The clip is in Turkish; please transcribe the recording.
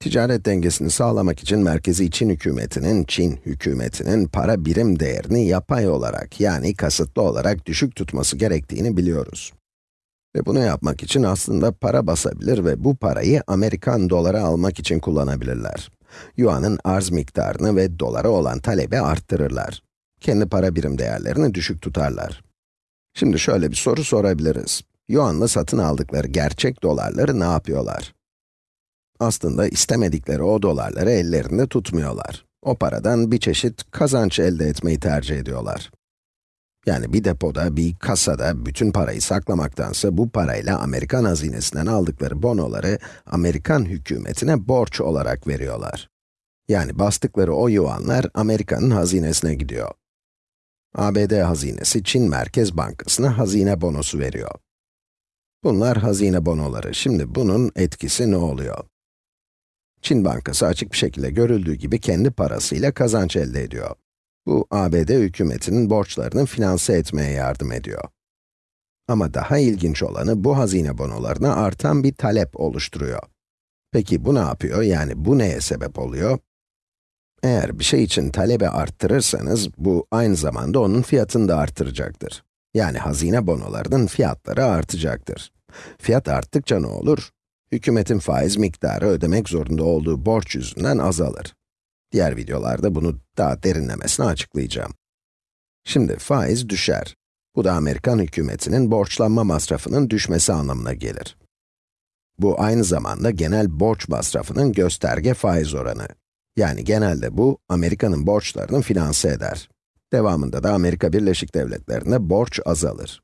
Ticaret dengesini sağlamak için merkezi Çin hükümetinin, Çin hükümetinin para birim değerini yapay olarak, yani kasıtlı olarak düşük tutması gerektiğini biliyoruz. Ve bunu yapmak için aslında para basabilir ve bu parayı Amerikan doları almak için kullanabilirler. Yuan'ın arz miktarını ve dolara olan talebi arttırırlar. Kendi para birim değerlerini düşük tutarlar. Şimdi şöyle bir soru sorabiliriz. Yuan'la satın aldıkları gerçek dolarları ne yapıyorlar? Aslında istemedikleri o dolarları ellerinde tutmuyorlar. O paradan bir çeşit kazanç elde etmeyi tercih ediyorlar. Yani bir depoda, bir kasada bütün parayı saklamaktansa bu parayla Amerikan hazinesinden aldıkları bonoları Amerikan hükümetine borç olarak veriyorlar. Yani bastıkları o yuanlar Amerika'nın hazinesine gidiyor. ABD hazinesi Çin Merkez Bankası'na hazine bonosu veriyor. Bunlar hazine bonoları. Şimdi bunun etkisi ne oluyor? Çin Bankası açık bir şekilde görüldüğü gibi kendi parasıyla kazanç elde ediyor. Bu, ABD hükümetinin borçlarını finanse etmeye yardım ediyor. Ama daha ilginç olanı, bu hazine bonolarına artan bir talep oluşturuyor. Peki bu ne yapıyor? Yani bu neye sebep oluyor? Eğer bir şey için talebi arttırırsanız, bu aynı zamanda onun fiyatını da arttıracaktır. Yani hazine bonolarının fiyatları artacaktır. Fiyat arttıkça ne olur? Hükümetin faiz miktarı ödemek zorunda olduğu borç yüzünden azalır. Diğer videolarda bunu daha derinlemesine açıklayacağım. Şimdi faiz düşer. Bu da Amerikan hükümetinin borçlanma masrafının düşmesi anlamına gelir. Bu aynı zamanda genel borç masrafının gösterge faiz oranı. Yani genelde bu, Amerika'nın borçlarını finanse eder. Devamında da Amerika Birleşik Devletleri'nde borç azalır.